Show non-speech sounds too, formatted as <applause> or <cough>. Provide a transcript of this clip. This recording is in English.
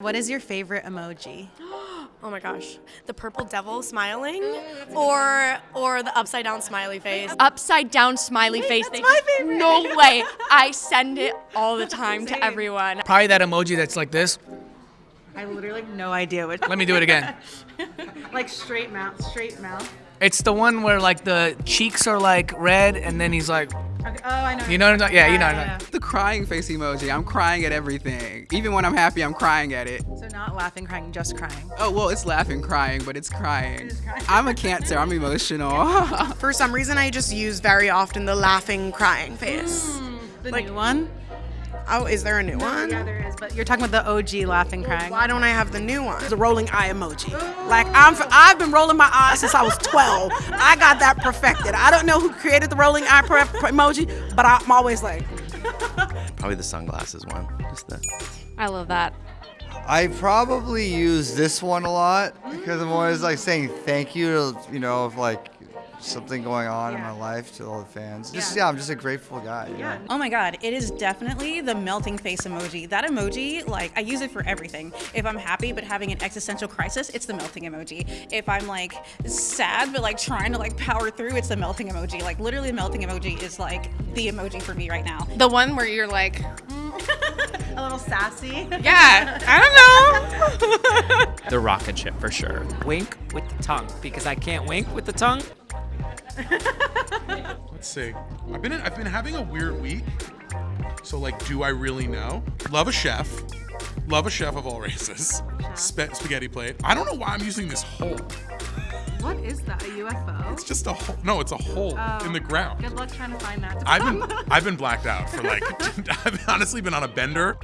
What is your favorite emoji? <gasps> Oh my gosh, the purple devil smiling, or or the upside down smiley face. upside down smiley face. that's my favorite. No way. I send it all the time to everyone. Probably that emoji that's like this. I literally have no idea what. Let me do it again. <laughs> like straight mouth, straight mouth. It's the one where like the cheeks are like red and then he's like, Okay. Oh, I know. you know what I'm talking? Yeah, you know what I'm yeah, talking. The crying face emoji. I'm crying at everything. Even when I'm happy, I'm crying at it. So not laughing, crying, just crying. Oh, well, it's laughing, crying, but it's crying. is crying. I'm a cancer. I'm emotional. <laughs> For some reason, I just use very often the laughing, crying face. Mm, the Like- new one? Oh, is there a new one? Yeah, there is. But you're talking about the OG laughing, crying. Why don't I have the new one? the rolling eye emoji. Like I'm, I've been rolling my eyes since I was 12. I got that perfected. I don't know who created the rolling eye pre- pre- emoji, but I'm always like, <laughs> Probably the sunglasses one. Just the. I love that. I probably use this one a lot because I'm always like saying thank you to, you know, if like something going on in my life to all the fans. Just, Yeah. yeah, I'm just a grateful guy. you know? Oh my god, it is definitely the melting face emoji. That emoji, like, I use it for everything. If I'm happy but having an existential crisis, it's the melting emoji. If I'm like sad but like trying to like power through, it's the melting emoji. Like, literally, the melting emoji is like the emoji for me right now. The one where you're like, <laughs> A little sassy. yeah, I don't know. <laughs> The rocket ship for sure. Wink with the tongue because I can't wink with the tongue. <laughs> Let's see. I've been I've been having a weird week. So like, do I really know? Love a chef. Love a chef of all races. Spe- spaghetti plate. I don't know why I'm using this hole. What is that? A UFO? It's just a hole. No, it's a hole Oh. in the ground. Good luck trying to find that. I've been <laughs> I've been blacked out for like <laughs> I've honestly been on a bender.